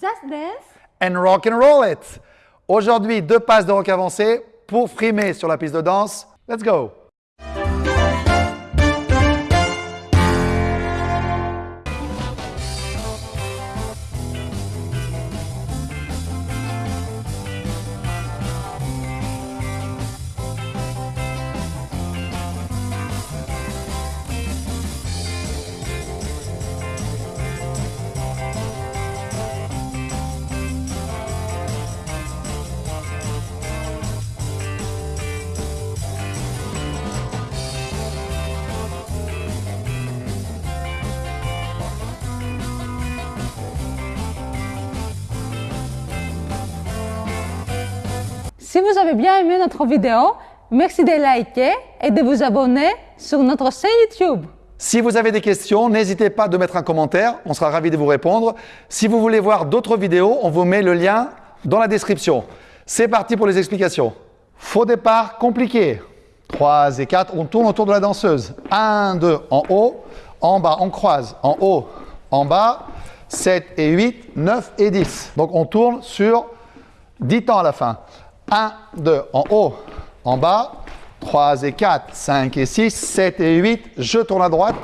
Just dance. and rock and roll it. Aujourd'hui, deux passes de rock avancé pour frimer sur la piste de danse. Let's go. Si vous avez bien aimé notre vidéo, merci de liker et de vous abonner sur notre chaîne YouTube. Si vous avez des questions, n'hésitez pas de mettre un commentaire, on sera ravis de vous répondre. Si vous voulez voir d'autres vidéos, on vous met le lien dans la description. C'est parti pour les explications. Faux départ compliqué. 3 et 4, on tourne autour de la danseuse. 1, 2, en haut, en bas, on croise, en haut, en bas, 7 et 8, 9 et 10. Donc on tourne sur 10 temps à la fin. 1, 2, en haut, en bas, 3 et 4, 5 et 6, 7 et 8, je tourne à droite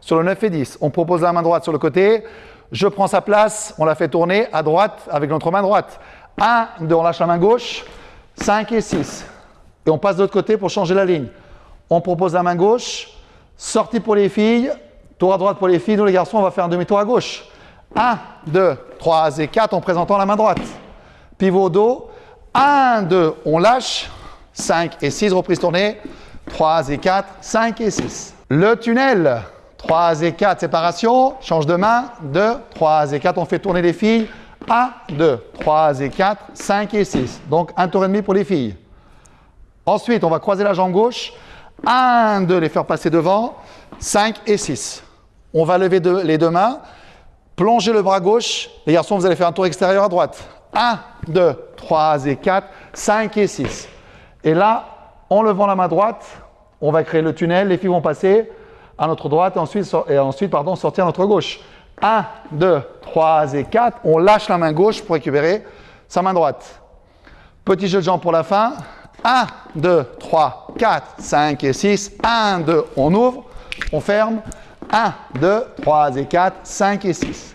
sur le 9 et 10. On propose la main droite sur le côté, je prends sa place, on la fait tourner à droite avec notre main droite. 1, 2, on lâche la main gauche, 5 et 6. Et on passe de l'autre côté pour changer la ligne. On propose la main gauche, sortie pour les filles, tour à droite pour les filles, nous les garçons, on va faire un demi-tour à gauche. 1, 2, 3 et 4 en présentant la main droite. Pivot au dos, 1, 2, on lâche, 5 et 6, reprise tournée, 3 et 4, 5 et 6. Le tunnel, 3 et 4, séparation, change de main, 2, 3 et 4, on fait tourner les filles, 1, 2, 3 et 4, 5 et 6. Donc un tour et demi pour les filles. Ensuite, on va croiser la jambe gauche, 1, 2, les faire passer devant, 5 et 6. On va lever les deux mains, plonger le bras gauche, les garçons, vous allez faire un tour extérieur à droite. 1, 2, 3 et 4, 5 et 6. Et là, en levant la main droite, on va créer le tunnel, les filles vont passer à notre droite et ensuite, sortir à notre gauche. 1, 2, 3 et 4, on lâche la main gauche pour récupérer sa main droite. Petit jeu de jambes pour la fin. 1, 2, 3, 4, 5 et 6. 1, 2, on ouvre, on ferme. 1, 2, 3 et 4, 5 et 6.